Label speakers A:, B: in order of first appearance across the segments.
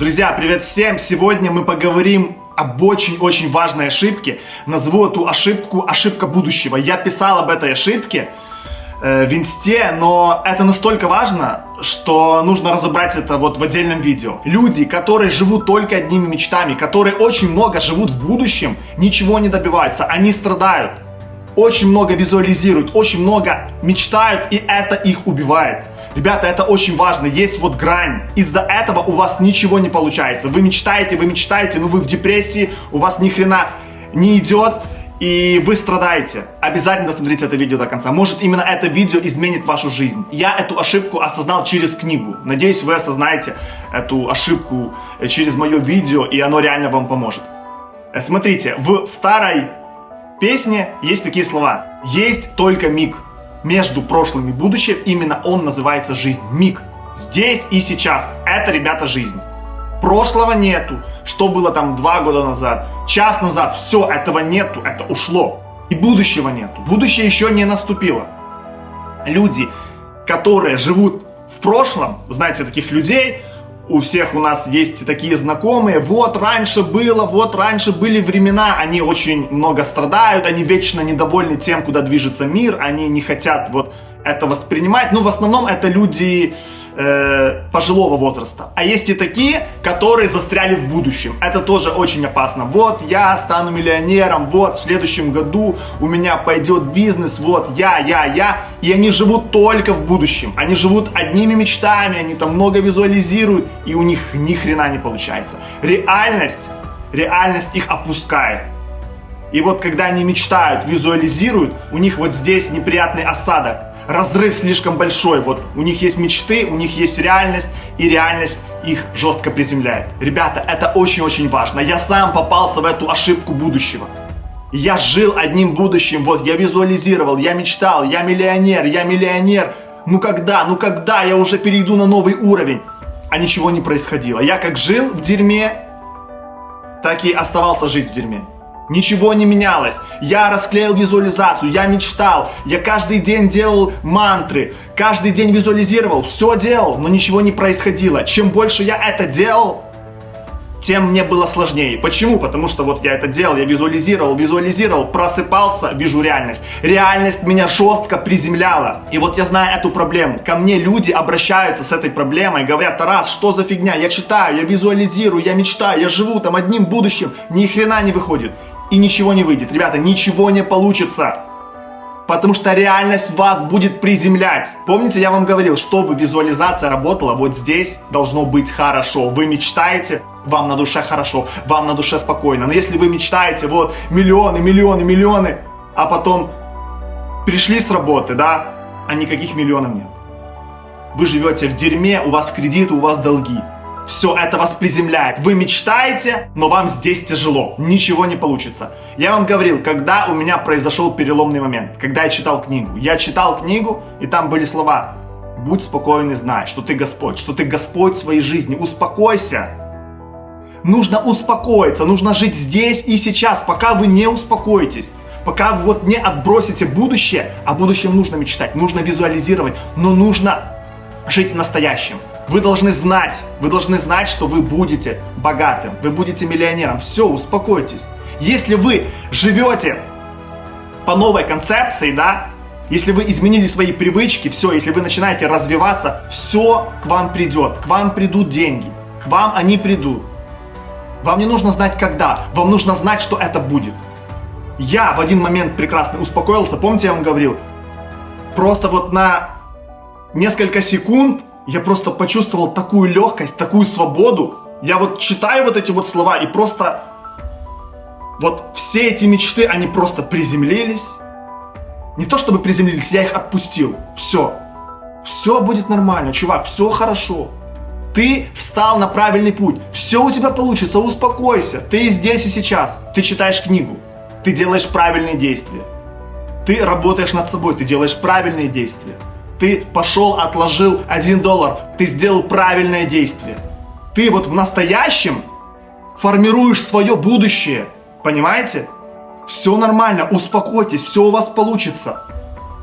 A: Друзья, привет всем! Сегодня мы поговорим об очень-очень важной ошибке. Назову эту ошибку ошибка будущего. Я писал об этой ошибке э, в инсте, но это настолько важно, что нужно разобрать это вот в отдельном видео. Люди, которые живут только одними мечтами, которые очень много живут в будущем, ничего не добиваются, они страдают. Очень много визуализируют, очень много мечтают, и это их убивает. Ребята, это очень важно. Есть вот грань. Из-за этого у вас ничего не получается. Вы мечтаете, вы мечтаете, но вы в депрессии, у вас ни хрена не идет, и вы страдаете. Обязательно досмотрите это видео до конца. Может, именно это видео изменит вашу жизнь. Я эту ошибку осознал через книгу. Надеюсь, вы осознаете эту ошибку через мое видео, и оно реально вам поможет. Э, смотрите, в старой песне есть такие слова. Есть только миг между прошлым и будущим, именно он называется жизнь. Миг. Здесь и сейчас. Это, ребята, жизнь. Прошлого нету. Что было там два года назад, час назад. Все, этого нету. Это ушло. И будущего нету. Будущее еще не наступило. Люди, которые живут в прошлом, знаете таких людей, у всех у нас есть такие знакомые, вот раньше было, вот раньше были времена, они очень много страдают, они вечно недовольны тем, куда движется мир, они не хотят вот это воспринимать, ну в основном это люди э, пожилого возраста. А есть и такие, которые застряли в будущем. Это тоже очень опасно. Вот я стану миллионером, вот в следующем году у меня пойдет бизнес, вот я, я, я. И они живут только в будущем. Они живут одними мечтами, они там много визуализируют, и у них ни хрена не получается. Реальность, реальность их опускает. И вот когда они мечтают, визуализируют, у них вот здесь неприятный осадок разрыв слишком большой. Вот у них есть мечты, у них есть реальность, и реальность их жестко приземляет. Ребята, это очень-очень важно. Я сам попался в эту ошибку будущего. Я жил одним будущим, вот я визуализировал, я мечтал, я миллионер, я миллионер. Ну когда, ну когда я уже перейду на новый уровень? А ничего не происходило. Я как жил в дерьме, так и оставался жить в дерьме. Ничего не менялось. Я расклеил визуализацию, я мечтал, я каждый день делал мантры, каждый день визуализировал, все делал, но ничего не происходило. Чем больше я это делал, тем мне было сложнее. Почему? Потому что вот я это делал, я визуализировал, визуализировал, просыпался, вижу реальность. Реальность меня жестко приземляла. И вот я знаю эту проблему. Ко мне люди обращаются с этой проблемой, говорят, Тарас, что за фигня? Я читаю, я визуализирую, я мечтаю, я живу там одним будущим, ни хрена не выходит и ничего не выйдет. Ребята, ничего не получится. Потому что реальность вас будет приземлять. Помните, я вам говорил, чтобы визуализация работала, вот здесь должно быть хорошо. Вы мечтаете, вам на душе хорошо, вам на душе спокойно. Но если вы мечтаете, вот, миллионы, миллионы, миллионы, а потом пришли с работы, да, а никаких миллионов нет. Вы живете в дерьме, у вас кредит, у вас долги все это вас приземляет. Вы мечтаете, но вам здесь тяжело, ничего не получится. Я вам говорил, когда у меня произошел переломный момент, когда я читал книгу. Я читал книгу, и там были слова «Будь спокоен и знай, что ты Господь, что ты Господь своей жизни, успокойся». Нужно успокоиться, нужно жить здесь и сейчас, пока вы не успокоитесь. Пока вы вот не отбросите будущее, а будущем нужно мечтать, нужно визуализировать, но нужно жить настоящим. Вы должны знать, вы должны знать, что вы будете богатым, вы будете миллионером. Все, успокойтесь. Если вы живете по новой концепции, да, если вы изменили свои привычки, все, если вы начинаете развиваться, все к вам придет, к вам придут деньги, к вам они придут. Вам не нужно знать когда, вам нужно знать, что это будет. Я в один момент прекрасно успокоился, помните, я вам говорил, просто вот на несколько секунд я просто почувствовал такую легкость, такую свободу. Я вот читаю вот эти вот слова и просто... Вот все эти мечты, они просто приземлились. Не то чтобы приземлились, я их отпустил. Все. Все будет нормально, чувак, все хорошо. Ты встал на правильный путь. Все у тебя получится, успокойся. Ты здесь и сейчас. Ты читаешь книгу. Ты делаешь правильные действия. Ты работаешь над собой, ты делаешь правильные действия. Ты пошел, отложил 1 доллар. Ты сделал правильное действие. Ты вот в настоящем формируешь свое будущее. Понимаете? Все нормально, успокойтесь, все у вас получится.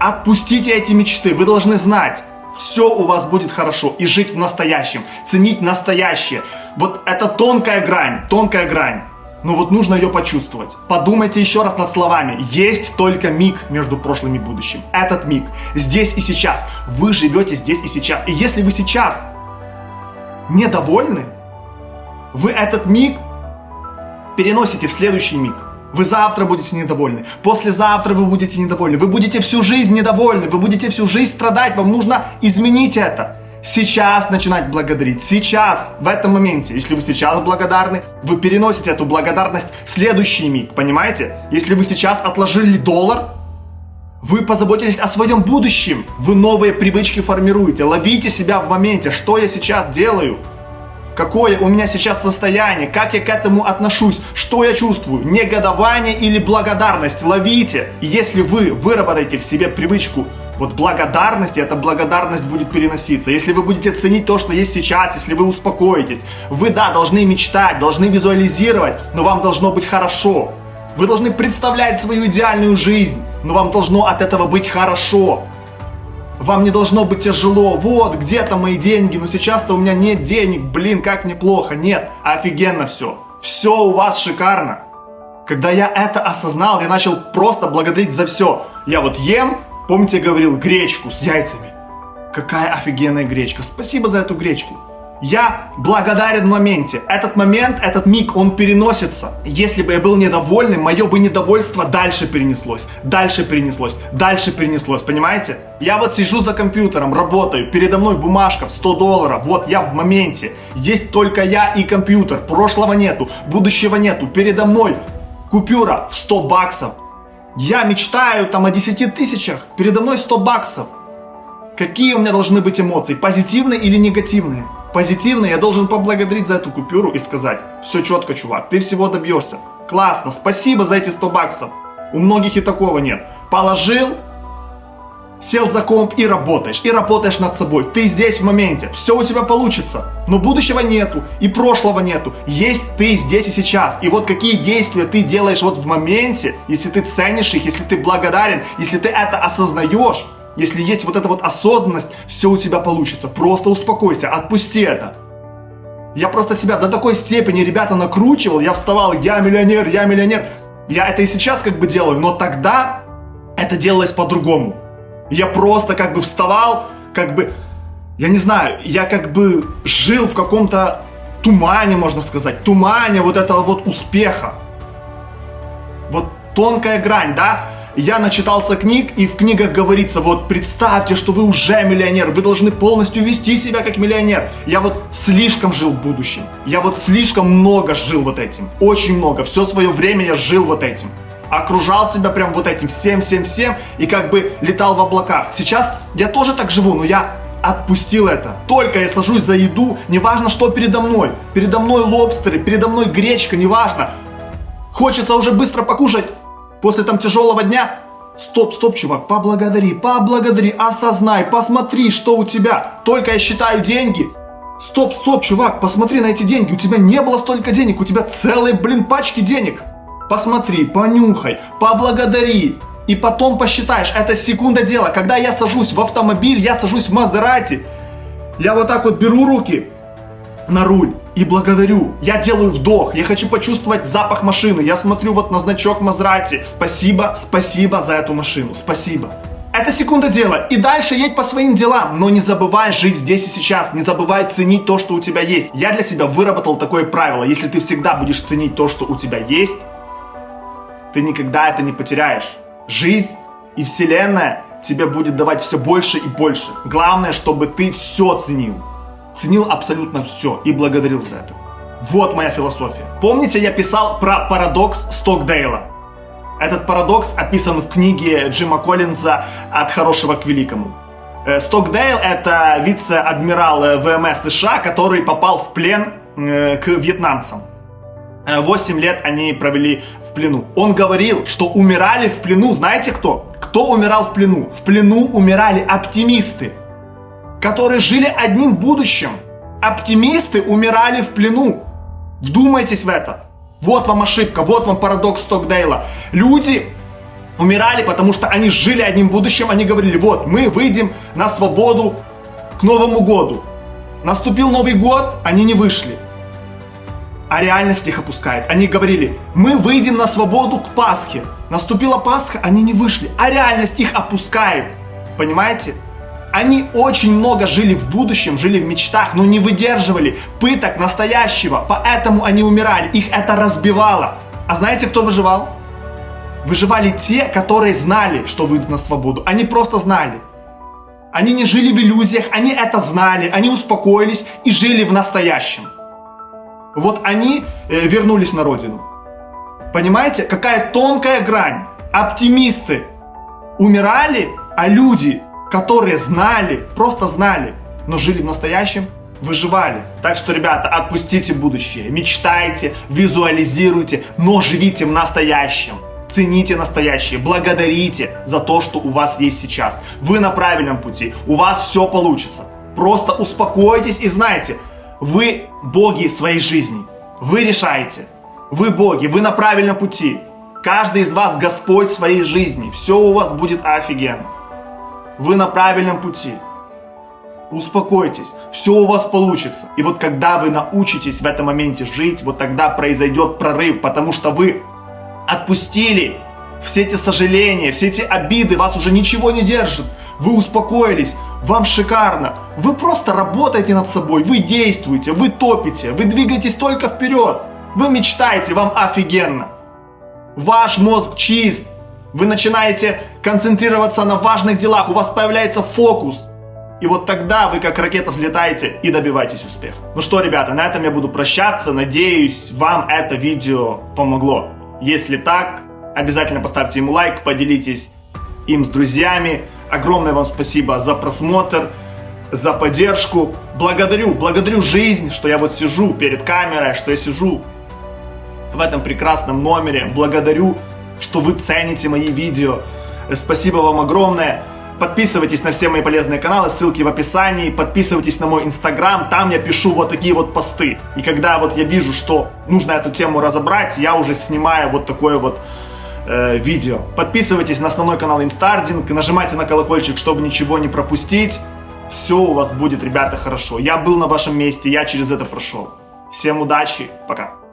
A: Отпустите эти мечты. Вы должны знать, все у вас будет хорошо. И жить в настоящем, ценить настоящее. Вот это тонкая грань, тонкая грань. Но вот нужно ее почувствовать. Подумайте еще раз над словами. Есть только миг между прошлым и будущим. Этот миг. Здесь и сейчас. Вы живете здесь и сейчас. И если вы сейчас недовольны, вы этот миг переносите в следующий миг. Вы завтра будете недовольны, послезавтра вы будете недовольны, вы будете всю жизнь недовольны, вы будете всю жизнь страдать, вам нужно изменить это. Сейчас начинать благодарить, сейчас, в этом моменте. Если вы сейчас благодарны, вы переносите эту благодарность в следующий миг, понимаете? Если вы сейчас отложили доллар, вы позаботились о своем будущем, вы новые привычки формируете, ловите себя в моменте, что я сейчас делаю – какое у меня сейчас состояние, как я к этому отношусь, что я чувствую, негодование или благодарность, ловите. Если вы выработаете в себе привычку вот благодарности, эта благодарность будет переноситься. Если вы будете ценить то, что есть сейчас, если вы успокоитесь, вы, да, должны мечтать, должны визуализировать, но вам должно быть хорошо. Вы должны представлять свою идеальную жизнь, но вам должно от этого быть хорошо. Вам не должно быть тяжело. Вот, где-то мои деньги, но сейчас-то у меня нет денег. Блин, как неплохо. Нет, офигенно все. Все у вас шикарно. Когда я это осознал, я начал просто благодарить за все. Я вот ем, помните, я говорил, гречку с яйцами. Какая офигенная гречка. Спасибо за эту гречку. Я благодарен в моменте. Этот момент, этот миг, он переносится. Если бы я был недовольным, мое бы недовольство дальше перенеслось, дальше перенеслось, дальше перенеслось, понимаете? Я вот сижу за компьютером, работаю, передо мной бумажка в 100 долларов, вот я в моменте. Есть только я и компьютер, прошлого нету, будущего нету, передо мной купюра в 100 баксов. Я мечтаю там о 10 тысячах, передо мной 100 баксов. Какие у меня должны быть эмоции, позитивные или негативные? позитивно, я должен поблагодарить за эту купюру и сказать, все четко, чувак, ты всего добьешься. Классно, спасибо за эти 100 баксов. У многих и такого нет. Положил, сел за комп и работаешь, и работаешь над собой. Ты здесь в моменте, все у тебя получится. Но будущего нету, и прошлого нету. Есть ты здесь и сейчас. И вот какие действия ты делаешь вот в моменте, если ты ценишь их, если ты благодарен, если ты это осознаешь, если есть вот эта вот осознанность, все у тебя получится. Просто успокойся, отпусти это. Я просто себя до такой степени, ребята, накручивал. Я вставал, я миллионер, я миллионер. Я это и сейчас как бы делаю, но тогда это делалось по-другому. Я просто как бы вставал, как бы, я не знаю, я как бы жил в каком-то тумане, можно сказать, тумане вот этого вот успеха. Вот тонкая грань, да? Я начитался книг, и в книгах говорится, вот представьте, что вы уже миллионер, вы должны полностью вести себя как миллионер. Я вот слишком жил в будущем. Я вот слишком много жил вот этим. Очень много. Все свое время я жил вот этим. Окружал себя прям вот этим всем-всем-всем и как бы летал в облаках. Сейчас я тоже так живу, но я отпустил это. Только я сажусь за еду, неважно, что передо мной. Передо мной лобстеры, передо мной гречка, неважно. Хочется уже быстро покушать, после там тяжелого дня, стоп, стоп, чувак, поблагодари, поблагодари, осознай, посмотри, что у тебя. Только я считаю деньги. Стоп, стоп, чувак, посмотри на эти деньги. У тебя не было столько денег, у тебя целые, блин, пачки денег. Посмотри, понюхай, поблагодари. И потом посчитаешь, это секунда дела. Когда я сажусь в автомобиль, я сажусь в Мазерати, я вот так вот беру руки на руль и благодарю. Я делаю вдох, я хочу почувствовать запах машины. Я смотрю вот на значок Мазрати. Спасибо, спасибо за эту машину, спасибо. Это секунда дела. И дальше едь по своим делам. Но не забывай жить здесь и сейчас. Не забывай ценить то, что у тебя есть. Я для себя выработал такое правило. Если ты всегда будешь ценить то, что у тебя есть, ты никогда это не потеряешь. Жизнь и вселенная тебе будет давать все больше и больше. Главное, чтобы ты все ценил ценил абсолютно все и благодарил за это. Вот моя философия. Помните, я писал про парадокс Стокдейла? Этот парадокс описан в книге Джима Коллинза «От хорошего к великому». Э, Стокдейл – это вице-адмирал э, ВМС США, который попал в плен э, к вьетнамцам. Восемь лет они провели в плену. Он говорил, что умирали в плену, знаете кто? Кто умирал в плену? В плену умирали оптимисты которые жили одним будущим. Оптимисты умирали в плену. Вдумайтесь в это. Вот вам ошибка, вот вам парадокс Стокдейла. Люди умирали, потому что они жили одним будущим, они говорили, вот, мы выйдем на свободу к Новому году. Наступил Новый год, они не вышли. А реальность их опускает. Они говорили, мы выйдем на свободу к Пасхе. Наступила Пасха, они не вышли. А реальность их опускает. Понимаете? Они очень много жили в будущем, жили в мечтах, но не выдерживали пыток настоящего, поэтому они умирали, их это разбивало. А знаете, кто выживал? Выживали те, которые знали, что выйдут на свободу. Они просто знали. Они не жили в иллюзиях, они это знали, они успокоились и жили в настоящем. Вот они э, вернулись на родину. Понимаете, какая тонкая грань. Оптимисты умирали, а люди которые знали, просто знали, но жили в настоящем, выживали. Так что, ребята, отпустите будущее, мечтайте, визуализируйте, но живите в настоящем. Цените настоящее, благодарите за то, что у вас есть сейчас. Вы на правильном пути, у вас все получится. Просто успокойтесь и знайте, вы боги своей жизни. Вы решаете. Вы боги, вы на правильном пути. Каждый из вас Господь своей жизни. Все у вас будет офигенно. Вы на правильном пути. Успокойтесь, все у вас получится. И вот когда вы научитесь в этом моменте жить, вот тогда произойдет прорыв, потому что вы отпустили все эти сожаления, все эти обиды, вас уже ничего не держит. Вы успокоились, вам шикарно. Вы просто работаете над собой, вы действуете, вы топите, вы двигаетесь только вперед. Вы мечтаете, вам офигенно. Ваш мозг чист, вы начинаете концентрироваться на важных делах, у вас появляется фокус. И вот тогда вы как ракета взлетаете и добиваетесь успеха. Ну что, ребята, на этом я буду прощаться. Надеюсь, вам это видео помогло. Если так, обязательно поставьте ему лайк, поделитесь им с друзьями. Огромное вам спасибо за просмотр, за поддержку. Благодарю, благодарю жизнь, что я вот сижу перед камерой, что я сижу в этом прекрасном номере. Благодарю что вы цените мои видео. Спасибо вам огромное. Подписывайтесь на все мои полезные каналы, ссылки в описании. Подписывайтесь на мой инстаграм, там я пишу вот такие вот посты. И когда вот я вижу, что нужно эту тему разобрать, я уже снимаю вот такое вот э, видео. Подписывайтесь на основной канал Инстардинг, нажимайте на колокольчик, чтобы ничего не пропустить. Все у вас будет, ребята, хорошо. Я был на вашем месте, я через это прошел. Всем удачи, пока.